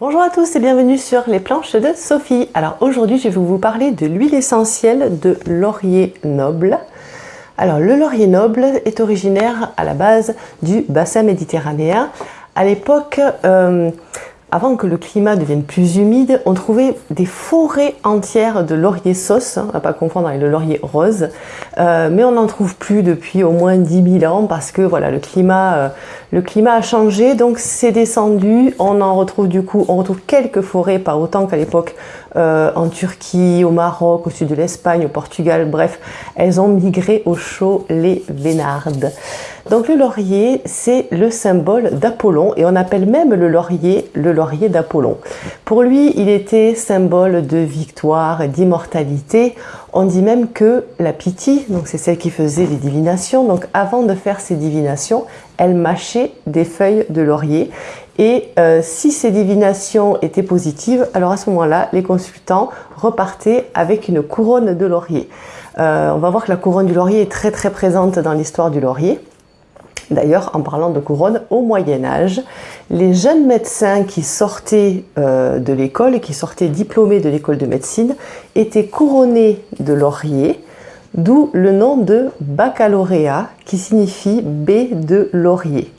Bonjour à tous et bienvenue sur les planches de Sophie. Alors aujourd'hui je vais vous parler de l'huile essentielle de laurier noble. Alors le laurier noble est originaire à la base du bassin méditerranéen. À l'époque, euh, avant que le climat devienne plus humide, on trouvait des forêts entières de laurier sauce, hein, à pas confondre avec le laurier rose, euh, mais on n'en trouve plus depuis au moins 10 000 ans parce que voilà, le climat, euh, le climat a changé, donc c'est descendu, on en retrouve du coup, on retrouve quelques forêts, pas autant qu'à l'époque euh, en Turquie, au Maroc, au sud de l'Espagne, au Portugal, bref, elles ont migré au chaud les Vénardes. Donc le laurier, c'est le symbole d'Apollon et on appelle même le laurier le laurier d'Apollon. Pour lui, il était symbole de victoire d'immortalité. On dit même que la Pythie, donc c'est celle qui faisait les divinations, donc avant de faire ses divinations, elle mâchait des feuilles de laurier et euh, si ces divinations étaient positives, alors à ce moment-là, les consultants repartaient avec une couronne de laurier. Euh, on va voir que la couronne du laurier est très très présente dans l'histoire du laurier. D'ailleurs, en parlant de couronne, au Moyen Âge, les jeunes médecins qui sortaient euh, de l'école et qui sortaient diplômés de l'école de médecine étaient couronnés de laurier, d'où le nom de baccalauréat qui signifie B de laurier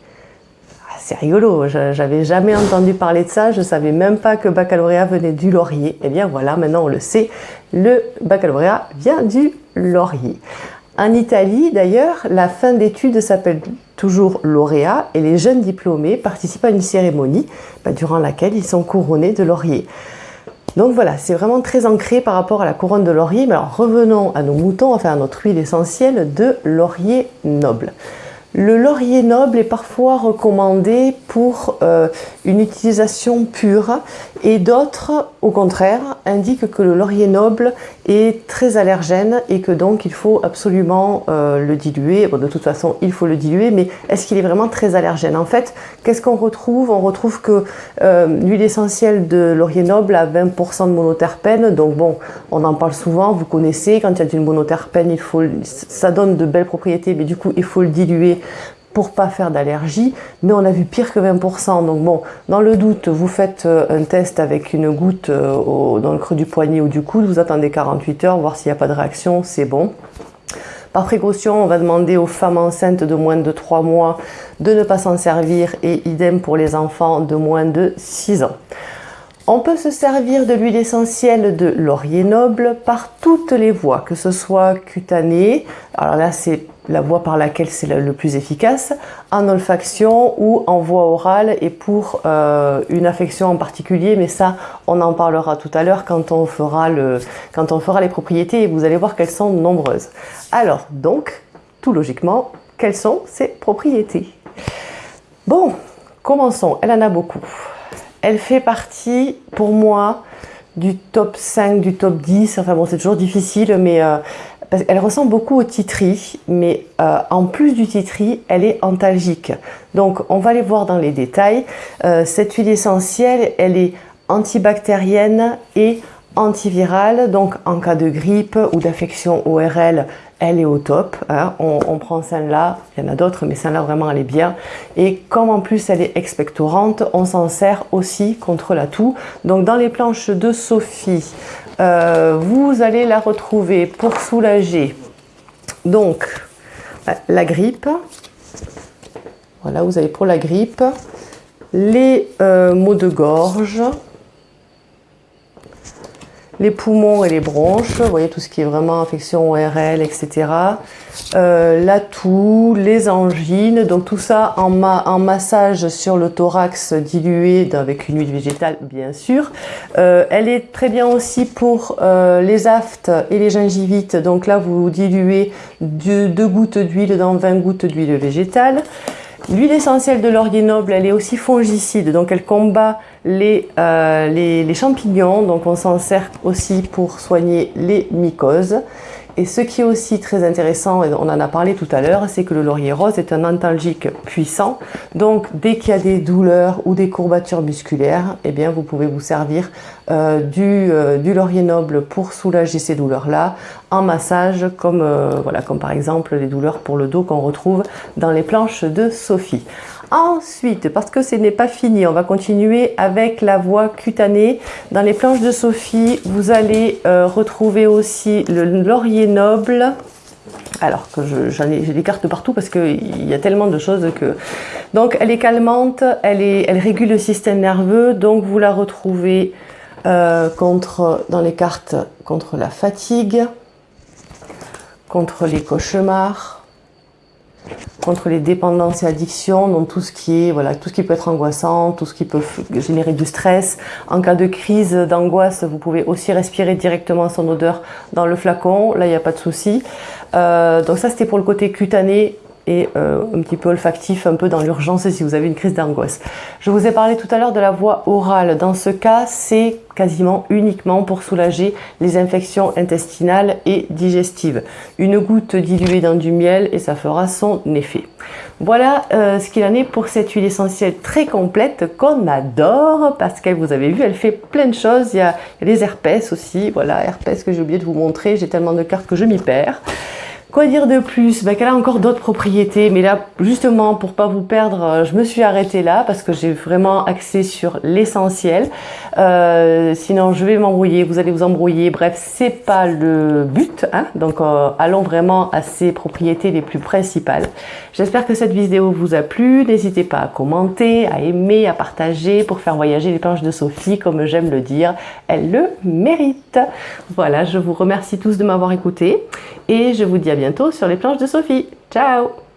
c'est rigolo, j'avais jamais entendu parler de ça, je savais même pas que baccalauréat venait du laurier. Eh bien voilà, maintenant on le sait, le baccalauréat vient du laurier. En Italie, d'ailleurs, la fin d'études s'appelle toujours lauréat et les jeunes diplômés participent à une cérémonie bah, durant laquelle ils sont couronnés de laurier. Donc voilà, c'est vraiment très ancré par rapport à la couronne de laurier. Mais alors revenons à nos moutons, enfin à notre huile essentielle de laurier noble. Le laurier noble est parfois recommandé pour euh, une utilisation pure et d'autres, au contraire, indiquent que le laurier noble est très allergène et que donc il faut absolument euh, le diluer. de toute façon, il faut le diluer, mais est-ce qu'il est vraiment très allergène? En fait, qu'est-ce qu'on retrouve? On retrouve que euh, l'huile essentielle de laurier noble a 20% de monoterpène, donc bon, on en parle souvent, vous connaissez, quand il y a du monoterpène, il faut, ça donne de belles propriétés, mais du coup, il faut le diluer pour pas faire d'allergie, mais on a vu pire que 20%. Donc bon, dans le doute, vous faites euh, un test avec une goutte euh, dans le creux du poignet ou du coude, vous attendez 48 heures, voir s'il n'y a pas de réaction, c'est bon. Par précaution, on va demander aux femmes enceintes de moins de 3 mois de ne pas s'en servir et idem pour les enfants de moins de 6 ans. On peut se servir de l'huile essentielle de laurier noble par toutes les voies, que ce soit cutanée, alors là c'est la voie par laquelle c'est le plus efficace, en olfaction ou en voie orale et pour euh, une affection en particulier, mais ça on en parlera tout à l'heure quand, on fera quand on fera les propriétés et vous allez voir qu'elles sont nombreuses. Alors donc, tout logiquement, quelles sont ces propriétés? Bon, commençons, elle en a beaucoup. Elle fait partie pour moi du top 5, du top 10, enfin bon c'est toujours difficile mais euh, elle ressemble beaucoup au titri, mais euh, en plus du titri, elle est antalgique. Donc on va aller voir dans les détails. Euh, cette huile essentielle, elle est antibactérienne et antivirale. Donc en cas de grippe ou d'affection ORL, elle est au top. Hein. On, prend celle-là, il y en a d'autres, mais celle-là vraiment elle est bien. Et comme en plus elle est expectorante, on s'en sert aussi contre la toux. Donc dans les planches de Sophie, euh, vous allez la retrouver pour soulager donc la grippe. Voilà, vous avez pour la grippe les euh, maux de gorge, les poumons et les bronches, vous voyez tout ce qui est vraiment infection ORL, etc. Euh, la toux, les angines, donc tout ça en, massage sur le thorax dilué avec une huile végétale bien sûr. Euh, elle est très bien aussi pour euh, les aftes et les gingivites, donc là vous diluez deux gouttes d'huile dans 20 gouttes d'huile végétale. L'huile essentielle de laurier noble, elle est aussi fongicide, donc elle combat euh, les, les, champignons, donc on s'en sert aussi pour soigner les mycoses. Et ce qui est aussi très intéressant, et on en a parlé tout à l'heure, c'est que le laurier rose est un antalgique puissant. Donc dès qu'il y a des douleurs ou des courbatures musculaires, eh bien vous pouvez vous servir euh, du, euh, du, laurier noble pour soulager ces douleurs-là en massage, comme, voilà, comme par exemple les douleurs pour le dos qu'on retrouve dans les planches de Sophie. Ensuite, parce que ce n'est pas fini, on va continuer avec la voie cutanée. Dans les planches de Sophie, vous allez euh, retrouver aussi le laurier noble. Alors que j'en ai, des cartes partout parce qu'il y a tellement de choses que... Donc elle est calmante, elle, est, elle régule le système nerveux, donc vous la retrouvez euh, contre, dans les cartes contre la fatigue, contre les cauchemars, contre les dépendances et addictions, donc tout ce qui est voilà, tout ce qui peut être angoissant, tout ce qui peut générer du stress. En cas de crise d'angoisse, vous pouvez aussi respirer directement son odeur dans le flacon, là il n'y a pas de souci. Euh, donc ça c'était pour le côté cutané euh, un petit peu olfactif, un peu dans l'urgence si vous avez une crise d'angoisse. Je vous ai parlé tout à l'heure de la voie orale. Dans ce cas, c'est quasiment uniquement pour soulager les infections intestinales et digestives. Une goutte diluée dans du miel et ça fera son effet. Voilà euh, ce qu'il en est pour cette huile essentielle très complète qu'on adore parce qu'elle, vous avez vu, elle fait plein de choses. Il y a, il y a les herpès aussi. Voilà, herpès que j'ai oublié de vous montrer. J'ai tellement de cartes que je m'y perds. Quoi dire de plus? Bah, Qu'elle a encore d'autres propriétés, mais là, justement, pour pas vous perdre, euh, je me suis arrêtée là parce que j'ai vraiment axé sur l'essentiel. Euh, sinon, je vais m'embrouiller, vous allez vous embrouiller. Bref, c'est pas le but. Hein Donc, euh, allons vraiment à ces propriétés les plus principales. J'espère que cette vidéo vous a plu. N'hésitez pas à commenter, à aimer, à partager pour faire voyager les planches de Sophie, comme j'aime le dire. Elle le mérite. Voilà, je vous remercie tous de m'avoir écouté et je vous dis à bientôt sur les planches de Sophie. Ciao